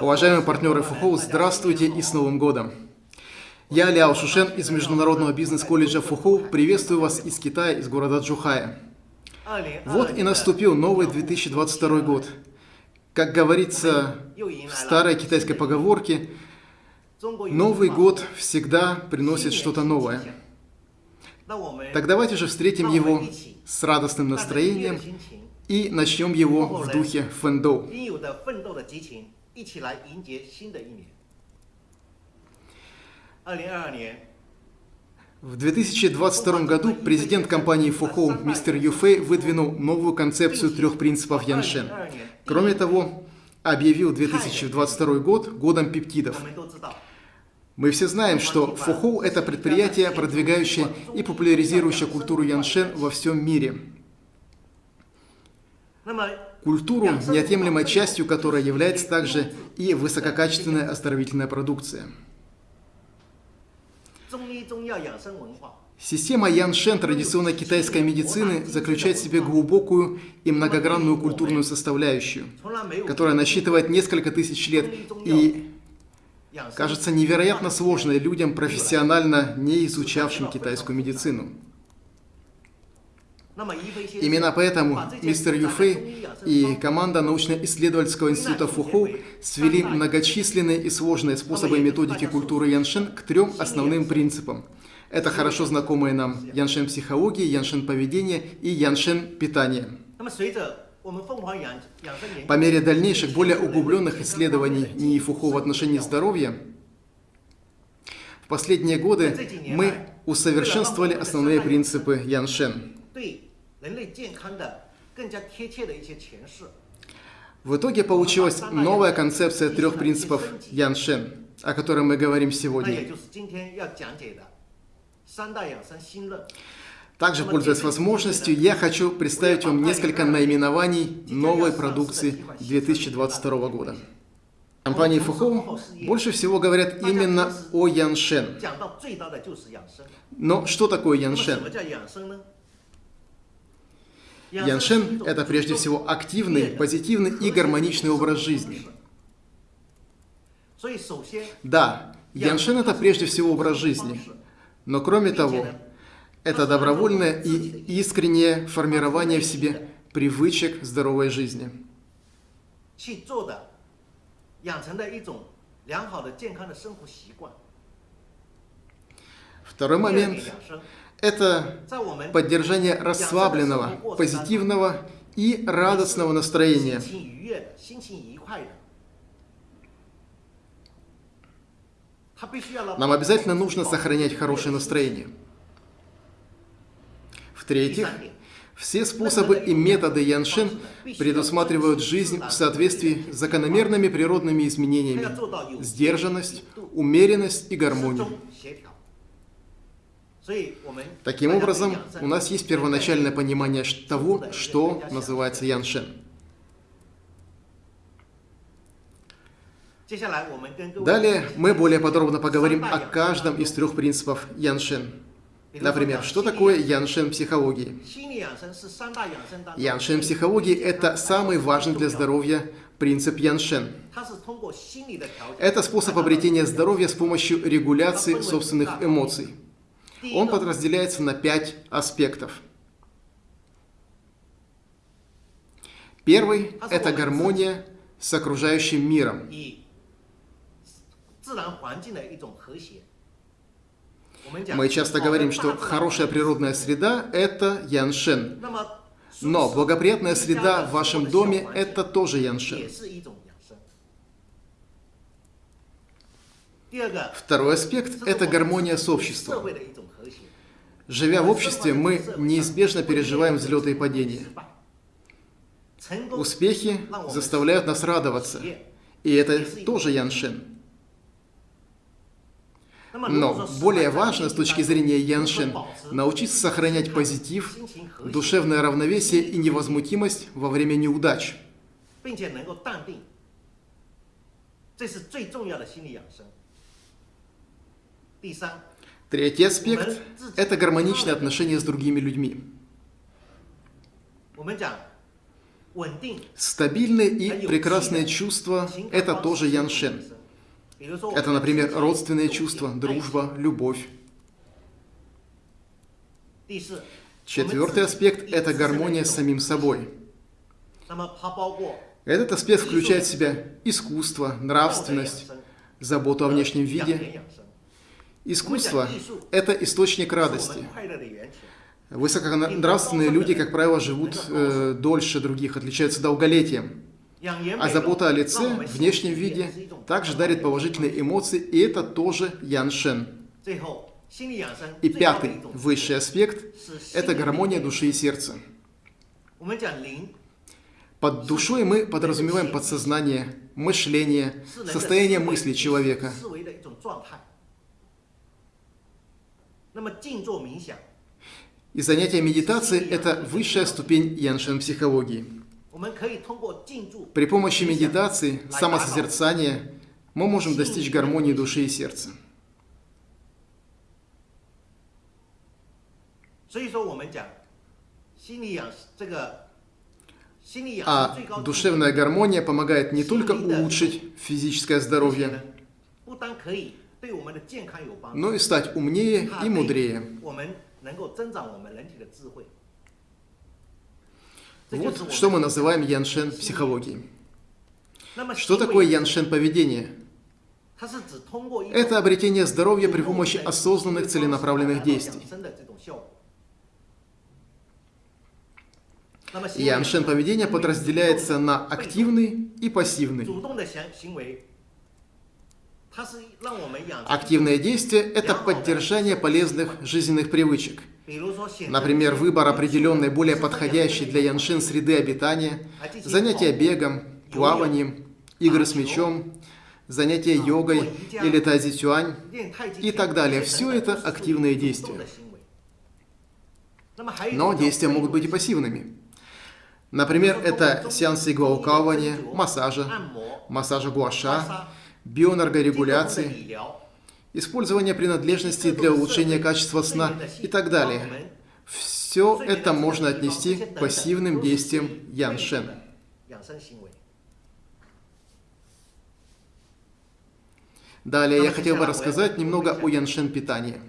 Уважаемые партнеры Фухоу, здравствуйте и с Новым годом! Я Ляо Шушен из Международного бизнес-колледжа Фухоу. Приветствую вас из Китая, из города Джухая. Вот и наступил новый 2022 год. Как говорится в старой китайской поговорке, Новый год всегда приносит что-то новое. Так давайте же встретим его с радостным настроением и начнем его в духе фэндоу. В 2022 году президент компании Фухоу мистер Юфэй выдвинул новую концепцию трех принципов Яншен. Кроме того, объявил 2022 год годом пептидов. Мы все знаем, что Фухоу – это предприятие, продвигающее и популяризирующее культуру Яншен во всем мире. Культуру, неотъемлемой частью которой является также и высококачественная оздоровительная продукция. Система Яншен традиционной китайской медицины заключает в себе глубокую и многогранную культурную составляющую, которая насчитывает несколько тысяч лет и кажется невероятно сложной людям, профессионально не изучавшим китайскую медицину. Именно поэтому мистер Юфей и команда научно-исследовательского института Фухоу свели многочисленные и сложные способы методики культуры Яншен к трем основным принципам. Это хорошо знакомые нам Яншен психологии, Яншен поведения и Яншен питания. По мере дальнейших, более углубленных исследований НИИ Фухо в отношении здоровья, в последние годы мы усовершенствовали основные принципы Яншен. В итоге получилась новая концепция трех принципов Яншен, о которой мы говорим сегодня. Также, пользуясь возможностью, я хочу представить вам несколько наименований новой продукции 2022 года. Компании Фухоу больше всего говорят именно о Яншен. Но что такое Яншен? Яншен – это прежде всего активный, позитивный и гармоничный образ жизни. Да, Яншен – это прежде всего образ жизни. Но кроме того, это добровольное и искреннее формирование в себе привычек здоровой жизни. Второй момент – это поддержание расслабленного, позитивного и радостного настроения. Нам обязательно нужно сохранять хорошее настроение. В-третьих, все способы и методы Яншин предусматривают жизнь в соответствии с закономерными природными изменениями, сдержанность, умеренность и гармонию. Таким образом, у нас есть первоначальное понимание того, что называется Яншин. Далее мы более подробно поговорим о каждом из трех принципов Яншин. Например, что такое яншен психологии? Яншен психологии – это самый важный для здоровья принцип яншен. Это способ обретения здоровья с помощью регуляции собственных эмоций. Он подразделяется на пять аспектов. Первый – это гармония с окружающим миром. Мы часто говорим, что хорошая природная среда – это яншен. Но благоприятная среда в вашем доме – это тоже яншен. Второй аспект – это гармония с обществом. Живя в обществе, мы неизбежно переживаем взлеты и падения. Успехи заставляют нас радоваться, и это тоже яншен. Но более важно с точки зрения Яншин научиться сохранять позитив, душевное равновесие и невозмутимость во время неудач. Третий аспект – это гармоничные отношения с другими людьми. Стабильные и прекрасные чувства – это тоже яншен. Это, например, родственные чувства, дружба, любовь. Четвертый аспект – это гармония с самим собой. Этот аспект включает в себя искусство, нравственность, заботу о внешнем виде. Искусство – это источник радости. Высоконравственные люди, как правило, живут э, дольше других, отличаются долголетием. А забота о лице, внешнем виде, также дарит положительные эмоции, и это тоже яншен. И пятый, высший аспект, это гармония души и сердца. Под душой мы подразумеваем подсознание, мышление, состояние мысли человека. И занятие медитацией – это высшая ступень яншен психологии. При помощи медитации, самосозерцания мы можем достичь гармонии души и сердца. А душевная гармония помогает не только улучшить физическое здоровье, но и стать умнее и мудрее. Вот что мы называем яншен психологией. Что такое яншен поведение? Это обретение здоровья при помощи осознанных целенаправленных действий. Яншен поведения подразделяется на активный и пассивный. Активное действие – это поддержание полезных жизненных привычек. Например, выбор определенной, более подходящей для яншин среды обитания, занятия бегом, плаванием, игры с мячом, занятия йогой или тазитюань и так далее. Все это активные действия. Но действия могут быть и пассивными. Например, это сеансы иглоукалывания, массажа, массажа гуаша, бионаргорегуляции, использование принадлежностей для улучшения качества сна и так далее. Все это можно отнести к пассивным действиям Яншен. Далее я хотел бы рассказать немного о Яншен питании.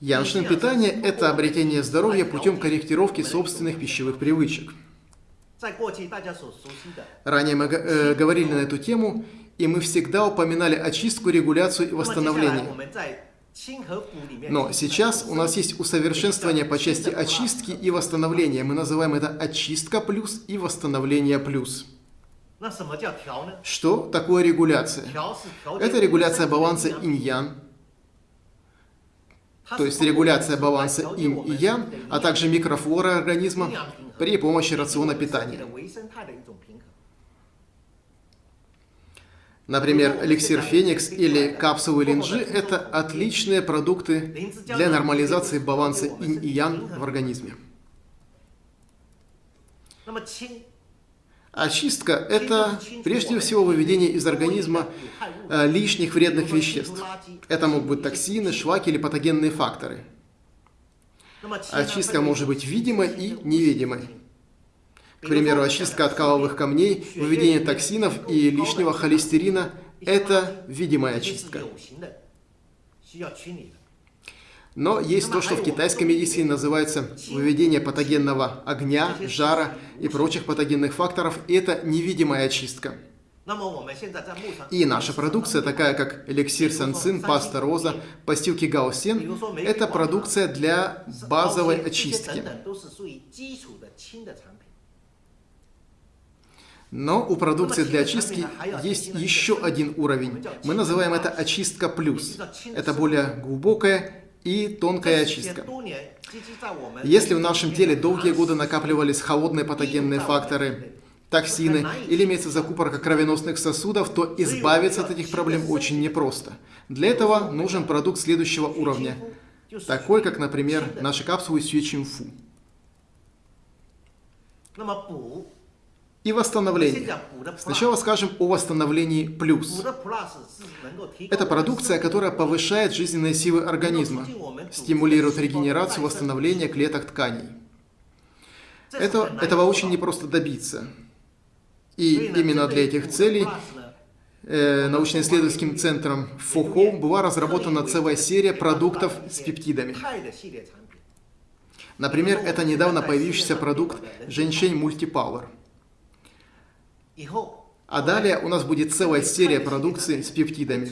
Яншин питание – это обретение здоровья путем корректировки собственных пищевых привычек. Ранее мы э, говорили на эту тему, и мы всегда упоминали очистку, регуляцию и восстановление. Но сейчас у нас есть усовершенствование по части очистки и восстановления. Мы называем это очистка плюс и восстановление плюс. Что такое регуляция? Это регуляция баланса инь-ян, то есть регуляция баланса инь и ян, а также микрофлоры организма при помощи рациона питания. Например, эликсир Феникс или капсулы линджи – это отличные продукты для нормализации баланса инь и ян в организме. Очистка – это прежде всего выведение из организма э, лишних вредных веществ. Это могут быть токсины, шлаки или патогенные факторы. Очистка может быть видимой и невидимой. К примеру, очистка от каловых камней, выведение токсинов и лишнего холестерина – это видимая очистка. Но есть то, что в китайской медицине называется выведение патогенного огня, жара и прочих патогенных факторов. Это невидимая очистка. И наша продукция, такая как эликсир санцин, паста роза, постилки гаосен, это продукция для базовой очистки. Но у продукции для очистки есть еще один уровень. Мы называем это очистка плюс. Это более глубокая и тонкая очистка. Если в нашем теле долгие годы накапливались холодные патогенные факторы, токсины или имеется закупорка кровеносных сосудов, то избавиться от этих проблем очень непросто. Для этого нужен продукт следующего уровня, такой как, например, наши капсулы Сюэчинфу и восстановление. Сначала скажем о восстановлении плюс. Это продукция, которая повышает жизненные силы организма, стимулирует регенерацию, восстановление клеток тканей. Это, этого очень непросто добиться. И именно для этих целей э, научно-исследовательским центром ФОХО была разработана целая серия продуктов с пептидами. Например, это недавно появившийся продукт Женьшень Мультипауэр. А далее у нас будет целая серия продукции с пептидами.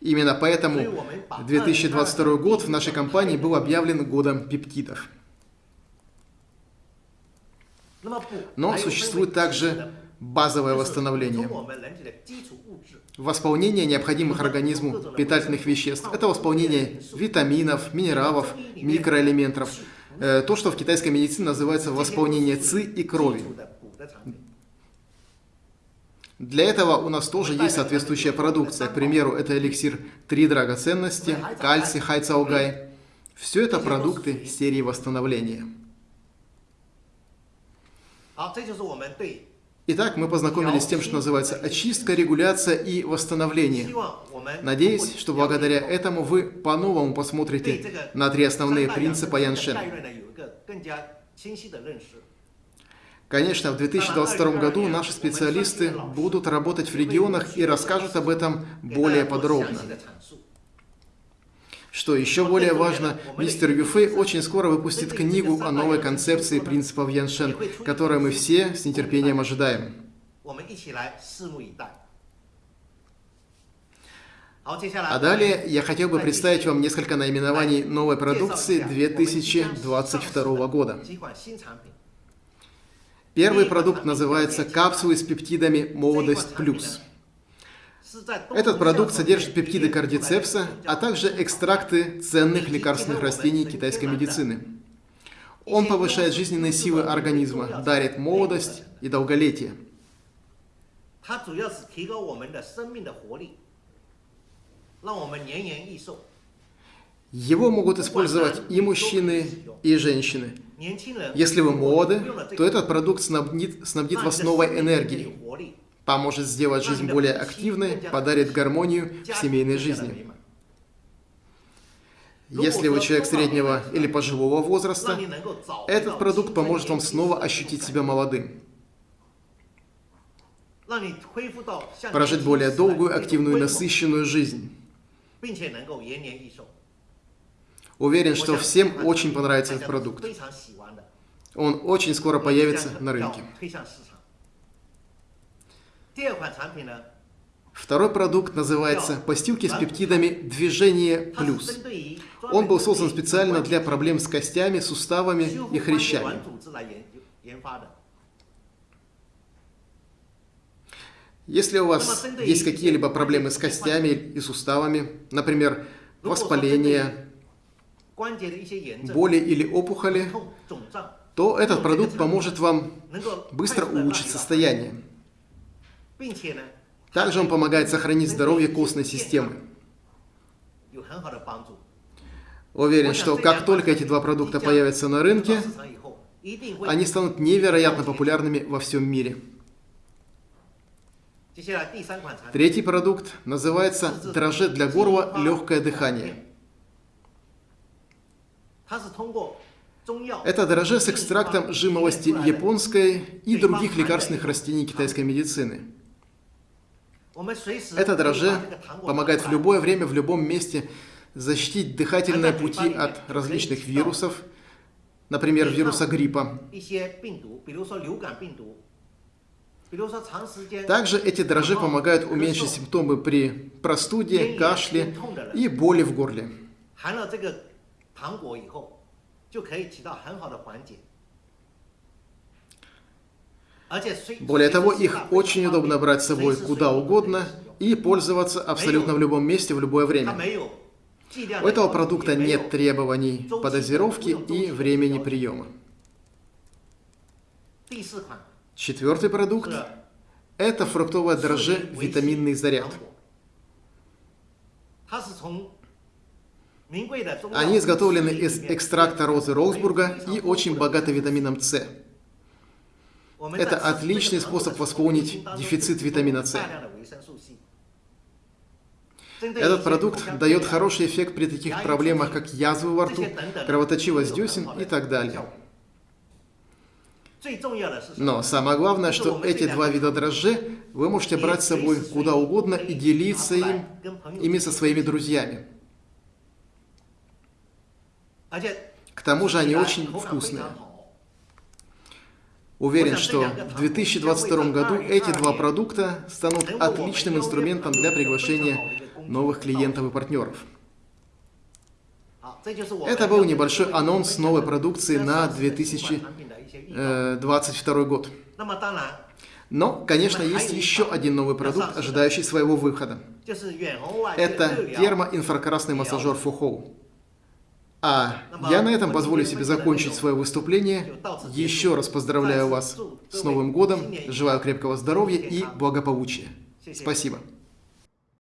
Именно поэтому 2022 год в нашей компании был объявлен годом пептидов. Но существует также базовое восстановление. Восполнение необходимых организму питательных веществ. Это восполнение витаминов, минералов, микроэлементов. Э, то, что в китайской медицине называется восполнение ЦИ и крови. Для этого у нас тоже есть соответствующая продукция. К примеру, это эликсир «Три драгоценности», кальций, хайцаугай. Все это продукты серии восстановления. Итак, мы познакомились с тем, что называется очистка, регуляция и восстановление. Надеюсь, что благодаря этому вы по-новому посмотрите на три основные принципа Яншен. Конечно, в 2022 году наши специалисты будут работать в регионах и расскажут об этом более подробно. Что еще более важно, мистер Юфэй очень скоро выпустит книгу о новой концепции принципов Яншен, которую мы все с нетерпением ожидаем. А далее я хотел бы представить вам несколько наименований новой продукции 2022 года. Первый продукт называется капсулы с пептидами «Молодость плюс». Этот продукт содержит пептиды кардицепса, а также экстракты ценных лекарственных растений китайской медицины. Он повышает жизненные силы организма, дарит молодость и долголетие. Его могут использовать и мужчины, и женщины. Если вы молоды, то этот продукт снабдит, снабдит вас новой энергией, поможет сделать жизнь более активной, подарит гармонию в семейной жизни. Если вы человек среднего или пожилого возраста, этот продукт поможет вам снова ощутить себя молодым. Прожить более долгую, активную и насыщенную жизнь. Уверен, что всем очень понравится этот продукт. Он очень скоро появится на рынке. Второй продукт называется постилки с пептидами «Движение плюс». Он был создан специально для проблем с костями, суставами и хрящами. Если у вас есть какие-либо проблемы с костями и суставами, например, воспаление, боли или опухоли, то этот продукт поможет вам быстро улучшить состояние. Также он помогает сохранить здоровье костной системы. Уверен, что как только эти два продукта появятся на рынке, они станут невероятно популярными во всем мире. Третий продукт называется дрожжи для горла легкое дыхание. Это дрожжи с экстрактом жимолости японской и других лекарственных растений китайской медицины. Это дрожже помогает в любое время, в любом месте защитить дыхательные пути от различных вирусов, например, вируса гриппа. Также эти дрожжи помогают уменьшить симптомы при простуде, кашле и боли в горле. Более того, их очень удобно брать с собой куда угодно и пользоваться абсолютно в любом месте, в любое время. У этого продукта нет требований по дозировке и времени приема. Четвертый продукт – это фруктовое дрожже «Витаминный заряд». Они изготовлены из экстракта розы Ролсбурга и очень богаты витамином С. Это отличный способ восполнить дефицит витамина С. Этот продукт дает хороший эффект при таких проблемах, как язвы во рту, кровоточивость десен и так далее. Но самое главное, что эти два вида дрожжей вы можете брать с собой куда угодно и делиться им, ими со своими друзьями. К тому же они очень вкусные. Уверен, что в 2022 году эти два продукта станут отличным инструментом для приглашения новых клиентов и партнеров. Это был небольшой анонс новой продукции на 2022 год. Но, конечно, есть еще один новый продукт, ожидающий своего выхода. Это термоинфракрасный массажер Фухоу. А я на этом позволю себе закончить свое выступление. Еще раз поздравляю вас с Новым годом, желаю крепкого здоровья и благополучия. Спасибо.